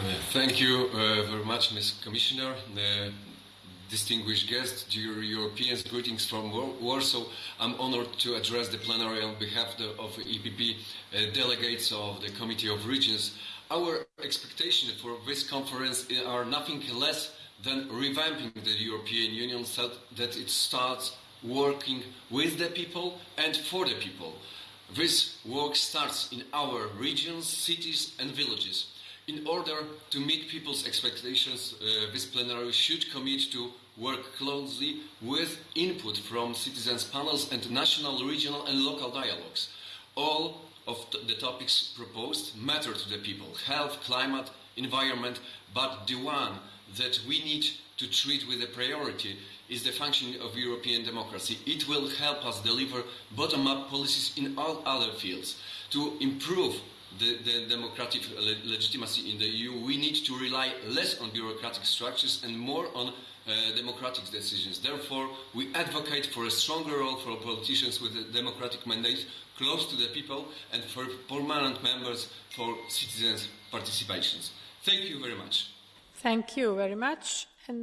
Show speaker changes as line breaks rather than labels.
Uh, thank you uh, very much, Ms. Commissioner. Uh, distinguished guests, dear Europeans, greetings from Warsaw. I'm honored to address the plenary on behalf of EPP uh, delegates of the Committee of Regions. Our expectations for this conference are nothing less than revamping the European Union so that it starts working with the people and for the people. This work starts in our regions, cities and villages. In order to meet people's expectations, uh, this plenary should commit to work closely with input from citizens panels and national, regional and local dialogues. All of the topics proposed matter to the people, health, climate, environment, but the one that we need to treat with a priority is the functioning of European democracy. It will help us deliver bottom-up policies in all other fields. To improve the, the democratic le legitimacy in the EU, we need to rely less on bureaucratic structures and more on uh, democratic decisions. Therefore, we advocate for a stronger role for politicians with a democratic mandate close to the people and for permanent members for citizens' participations. Thank you very much.
Thank you very much.